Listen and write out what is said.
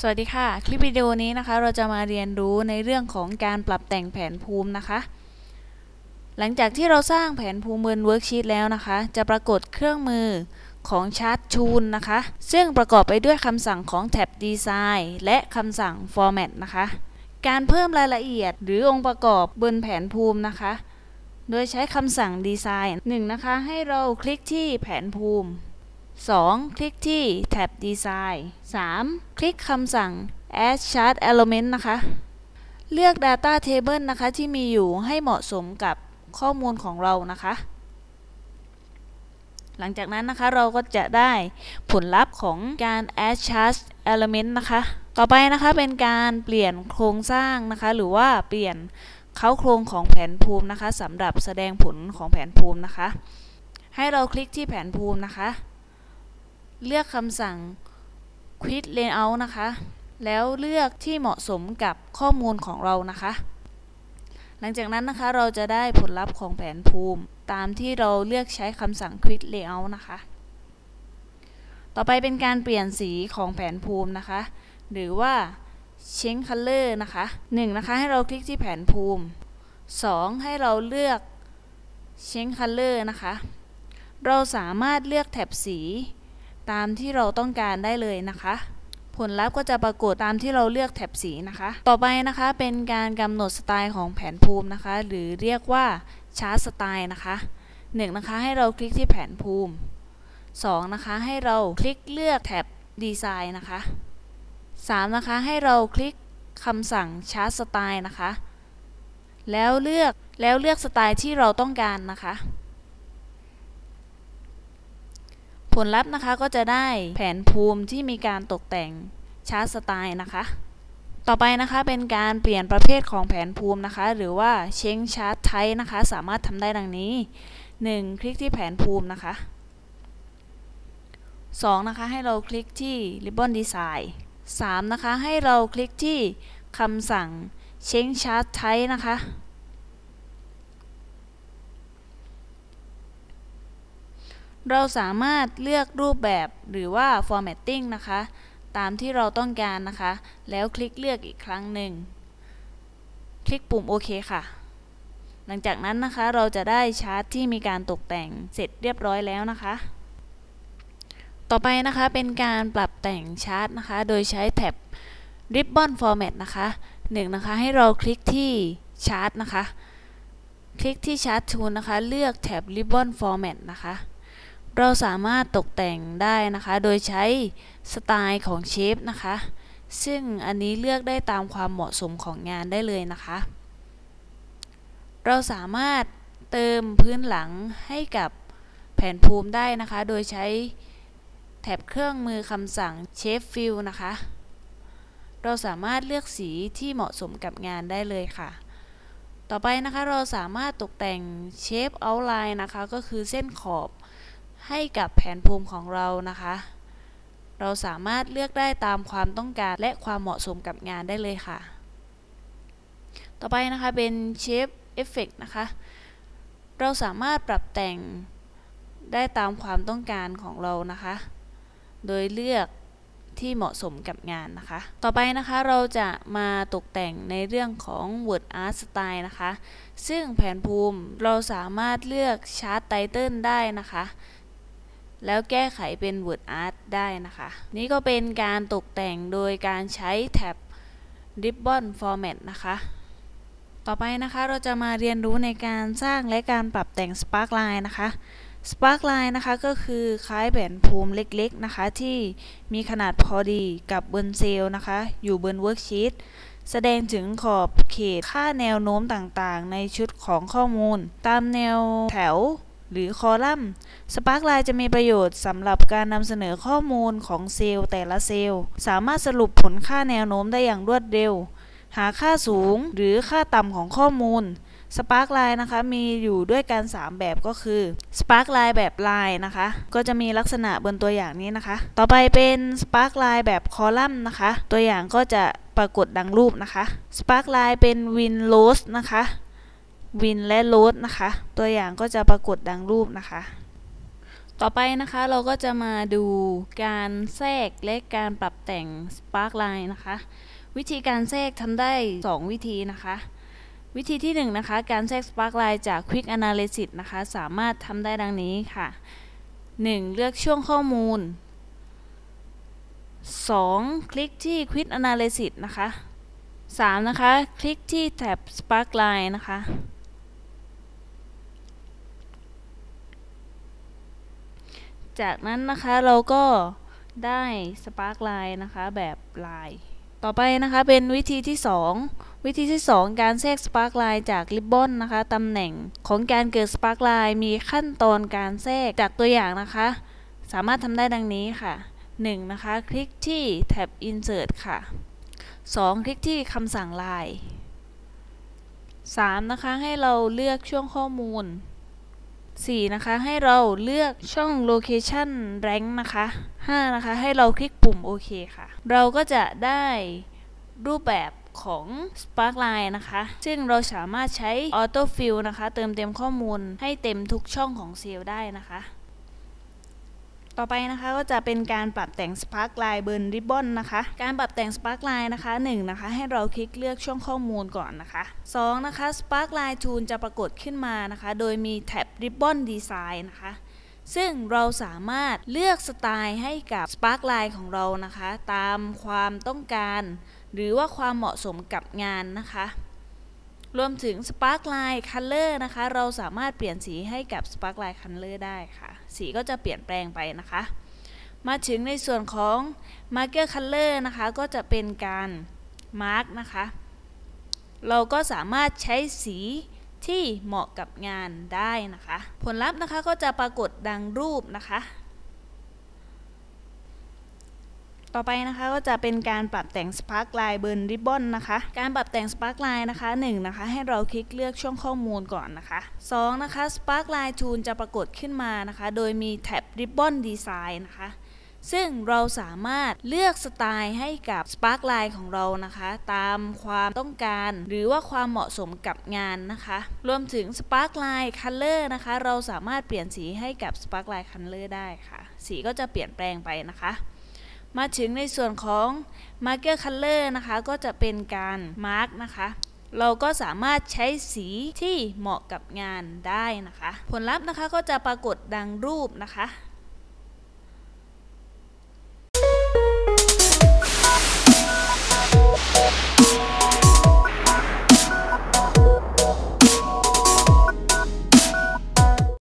สวัสดีค่ะ คลิปวิดีโอนี้นะคะ เราจะมาเรียนรู้ในเรื่องของการปรับแต่งแผนภูมินะคะ หลังจากที่เราสร้างแผนภูมิบน worksheet แล้วนะคะ จะปรากฏเครื่องมือของ Chart Tools นะคะ ซึ่งประกอบไปด้วยคำสั่งของแท็บ Design และคำสั่ง Format นะคะ การเพิ่มรายละเอียดหรือองค์ประกอบบนแผนภูมินะคะ โดยใช้คำสั่ง Design 1นะคะ ให้เราคลิกที่แผนภูมิ 2. คลิกที่แท็บ Design 3. คลิกคำสั่ง Add Chart Element นะคะ เลือก Data Table นะคะ ที่มีอยู่ให้เหมาะสมกับข้อมูลของเรานะคะ หลังจากนั้นนะคะเราก็จะได้ผลลัพธ์ของการ Add Chart Element นะคะ ต่อไปนะคะเป็นการเปลี่ยนโครงสร้างนะคะ หรือว่าเปลี่ยนเค้าโครงของแผนภูมินะคะสำหรับแสดงผลของแผนภูมินะคะ ให้เราคลิกที่แผนภูมินะคะ เลือกคำสั่ง Quit Layout นะคะ แล้วเลือกที่เหมาะสมกับข้อมูลของเรานะคะ หลังจากนั้นนะคะเราจะได้ผลลัพธ์ของแผนภูมิ ตามที่เราเลือกใช้คำสั่ง Quit Layout นะคะ ต่อไปเป็นการเปลี่ยนสีของแผนภูมินะคะ หรือว่า Change Color นะคะ 1. นะคะให้เราคลิกที่แผนภูมิ 2. ให้เราเลือก Change Color นะคะ เราสามารถเลือกแถบสี ตามที่เราต้องการได้เลยนะคะ ผลลัพธ์ก็จะปรากฏตามที่เราเลือกแถบสีนะคะ ต่อไปนะคะเป็นการกำหนดสไตล์ของแผนภูมินะคะ หรือเรียกว่าชาร์ตสไตล์นะคะ 1. นะคะให้เราคลิกที่แผนภูมิ 2. นะคะให้เราคลิกเลือกแถบดีไซน์นะคะ 3. นะคะให้เราคลิกคำสั่งชาร์ตสไตล์นะคะ แล้วเลือกแล้วเลือกสไตล์ที่เราต้องการนะคะ ผลลัพธ์นะคะก็จะได้แผนภูมิที่มีการตกแต่งชาร์ตสไตล์นะคะ ต่อไปนะคะเป็นการเปลี่ยนประเภทของแผนภูมินะคะ หรือว่า change chart type นะคะ สามารถทำได้ดังนี้ 1. คลิกที่แผนภูมินะคะ 2. นะคะให้เราคลิกที่ ribbon design 3. นะคะให้เราคลิกที่คำสั่ง change chart type นะคะ เราสามารถเลือกรูปแบบหรือว่า formatting นะคะ ตามที่เราต้องการนะคะ แล้วคลิกเลือกอีกครั้งหนึ่ง คลิกปุ่มโอเคค่ะ หลังจากนั้นนะคะเราจะได้ชาร์ตที่มีการตกแต่งเสร็จเรียบร้อยแล้วนะคะ ต่อไปนะคะเป็นการปรับแต่งชาร์ตนะคะ โดยใช้แท็บ Ribbon Format นะคะหนึ่งนะคะให้เราคลิกที่ชาร์ตนะคะ คลิกที่ชาร์ตทูลนะคะ เลือกแท็บ Ribbon Format นะคะ เราสามารถตกแต่งได้นะคะ โดยใช้สไตล์ของเชฟนะคะ ซึ่งอันนี้เลือกได้ตามความเหมาะสมของงานได้เลยนะคะ เราสามารถเติมพื้นหลังให้กับแผนภูมิได้นะคะ โดยใช้แถบเครื่องมือคำสั่ง Shape Fill นะคะ เราสามารถเลือกสีที่เหมาะสมกับงานได้เลยค่ะ ต่อไปนะคะเราสามารถตกแต่ง Shape Outline นะคะ ก็คือเส้นขอบ ให้กับแผนภูมิของเรานะคะ เราสามารถเลือกได้ตามความต้องการและความเหมาะสมกับงานได้เลยค่ะ ต่อไปนะคะเป็น Shape Effect นะคะ เราสามารถปรับแต่งได้ตามความต้องการของเรานะคะ โดยเลือกที่เหมาะสมกับงานนะคะ ต่อไปนะคะเราจะมาตกแต่งในเรื่องของ Word Art Style นะคะ ซึ่งแผนภูมิเราสามารถเลือกชาร์ตไตเติลได้นะคะ แล้วแก้ไขเป็น Word Art ได้นะคะ นี่ก็เป็นการตกแต่งโดยการใช้แท็บ Ribbon Format นะคะ ต่อไปนะคะเราจะมาเรียนรู้ในการสร้างและการปรับแต่ง Sparkline นะคะ Sparkline นะคะก็คือคล้ายแผนภูมิเล็กๆนะคะ ที่มีขนาดพอดีกับบนเซลล์นะคะ อยู่บน worksheet แสดงถึงขอบเขตค่าแนวโน้มต่างๆ ในชุดของข้อมูล ตามแนวแถว หรือคอลัมน์ Sparkline จะมีประโยชน์สำหรับการนำเสนอข้อมูลของเซลล์แต่ละเซลล์ สามารถสรุปผลค่าแนวโน้มได้อย่างรวดเร็ว หาค่าสูงหรือค่าต่ำของข้อมูล Sparkline นะคะมีอยู่ด้วยกัน 3 แบบก็คือ Sparkline แบบ Line นะคะ ก็จะมีลักษณะบนตัวอย่างนี้นะคะ ต่อไปเป็น Sparkline แบบคอลัมน์นะคะ ตัวอย่างก็จะปรากฏดังรูปนะคะ Sparkline เป็น Win Loss นะคะ Win และ Loss นะคะ ตัวอย่างก็จะปรากฏดังรูปนะคะ ต่อไปนะคะเราก็จะมาดูการแทรกและการปรับแต่ง Sparkline นะคะ วิธีการแทรกทำได้ 2 วิธีนะคะวิธีที่1นะคะการแทรก Sparkline จาก Quick Analysis นะคะ สามารถทำได้ดังนี้ค่ะ 1. เลือกช่วงข้อมูล 2. คลิกที่ Quick Analysis นะคะ 3. นะคะ คลิกที่แท็บ Sparkline นะคะ จากนั้นนะคะเราก็ได้ Sparkline นะคะแบบลายต่อไปนะคะเป็นวิธีที่ 2 วิธีที่ 2 การแทรก Sparkline จากริบบอนนะคะตำแหน่งของการเกิด Sparkline มีขั้นตอนการแทรกจากตัวอย่างนะคะ สามารถทำได้ดังนี้ค่ะ 1. นะคะ คลิกที่แท็บ Insert ค่ะ 2. คลิกที่คำสั่งลาย 3. นะคะให้เราเลือกช่วงข้อมูล 4. นะคะ ให้เราเลือกช่อง Location Rank นะคะ 5. นะคะ ให้เราคลิกปุ่มโอเคค่ะ เราก็จะได้รูปแบบของ Sparkline นะคะ ซึ่งเราสามารถใช้ Auto Fill นะคะ เติมเต็มข้อมูลให้เต็มทุกช่องของเซลล์ได้นะคะ ต่อไปนะคะก็จะเป็นการปรับแต่ง Sparkline บน Ribbon นะคะ การปรับแต่ง Sparkline นะคะ 1. นะคะให้เราคลิกเลือกช่องข้อมูลก่อนนะคะ 2. นะคะ Sparkline Tool จะปรากฏขึ้นมานะคะ โดยมีแท็บ Ribbon Design นะคะซึ่งเราสามารถเลือกสไตล์ให้กับ Sparkline ของเรานะคะ ตามความต้องการ หรือว่าความเหมาะสมกับงานนะคะ รวมถึง Sparkline Color นะคะ เราสามารถเปลี่ยนสีให้กับ Sparkline Color ได้ค่ะ สีก็จะเปลี่ยนแปลงไปนะคะ มาถึงในส่วนของ Marker Color นะคะ ก็จะเป็นการ Mark นะคะ เราก็สามารถใช้สีที่เหมาะกับงานได้นะคะ ผลลัพธ์นะคะก็จะปรากฏดังรูปนะคะ ต่อไปนะคะก็จะเป็นการปรับแต่ง Sparkline บน Ribbon นะคะ การปรับแต่ง Sparkline นะคะ 1. นะคะให้เราคลิกเลือกช่วงข้อมูลก่อนนะคะ 2. นะคะ Sparkline Tool จะปรากฏขึ้นมานะคะ โดยมีแท็บ Ribbon Design นะคะซึ่งเราสามารถเลือกสไตล์ให้กับ Sparkline ของเรานะคะ ตามความต้องการ หรือว่าความเหมาะสมกับงานนะคะ รวมถึง Sparkline Color นะคะ เราสามารถเปลี่ยนสีให้กับ Sparkline Color ได้ค่ะ สีก็จะเปลี่ยนแปลงไปนะคะ มาถึงในส่วนของ Marker Color นะคะ ก็จะเป็นการ Mark นะคะ เราก็สามารถใช้สีที่เหมาะกับงานได้นะคะ ผลลัพธ์นะคะก็จะปรากฏดังรูปนะคะ